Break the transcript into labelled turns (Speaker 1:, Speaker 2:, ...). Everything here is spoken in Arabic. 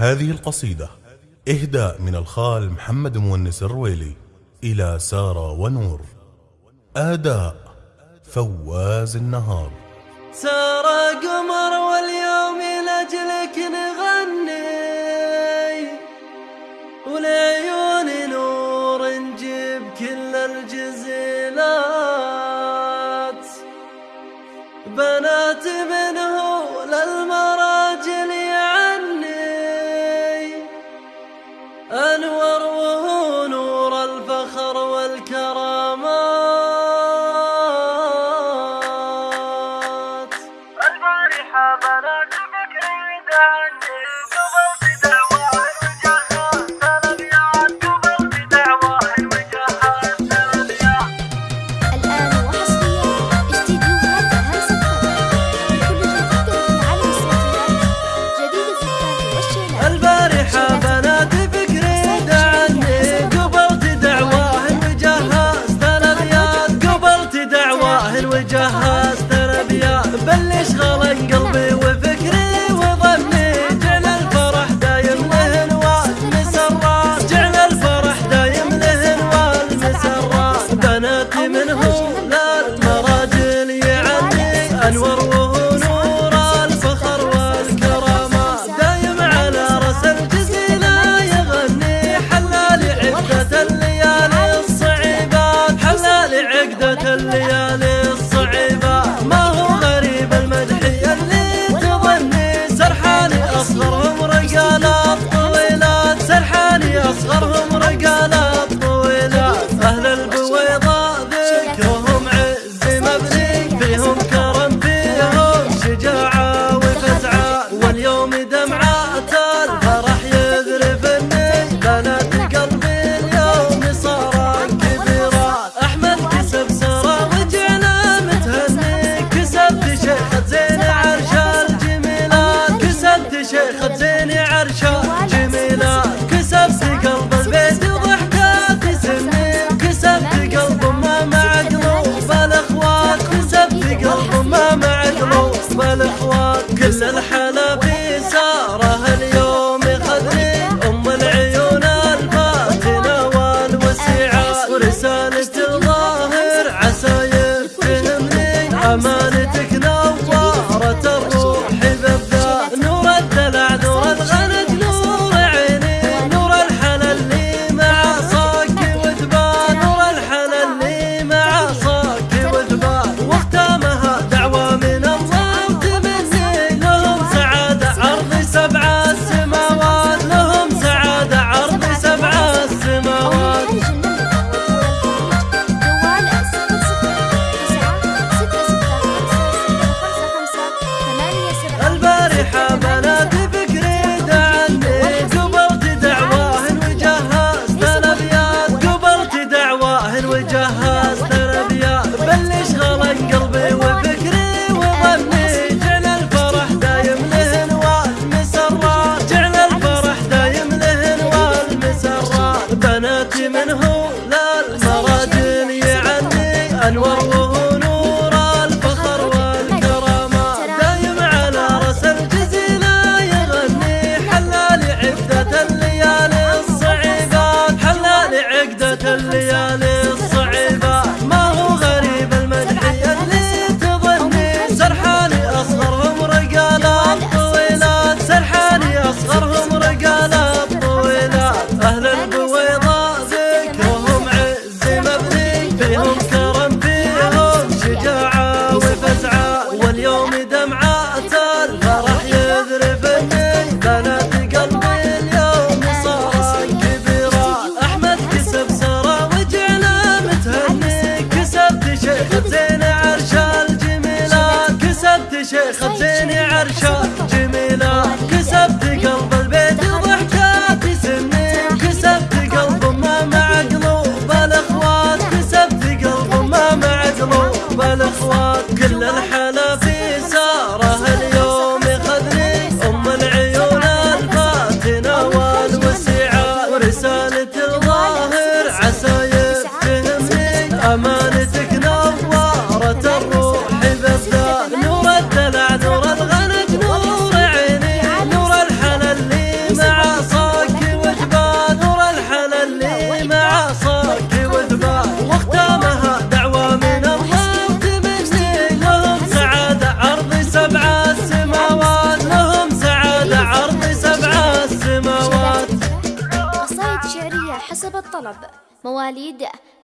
Speaker 1: هذه القصيدة إهداء من الخال محمد مونس الرويلي إلى سارة ونور. آداء فواز النهار.
Speaker 2: سارة قمر واليوم لأجلك نغني ولعيون نور نجيب كل الجنة 샤샤 الوجهات عرشه جميلة كسبت قلب البيت ضحكات سنين كسبت قلب ما مع قلوب الأخوات. كسبت قلب ما مع قلوب الأخوات. كل الحلا في سارة اليوم خذني أم العيون الفاتنه والوسيعة. ورسالة الظاهر عسى يفهمني.
Speaker 3: أمان الطلب مواليد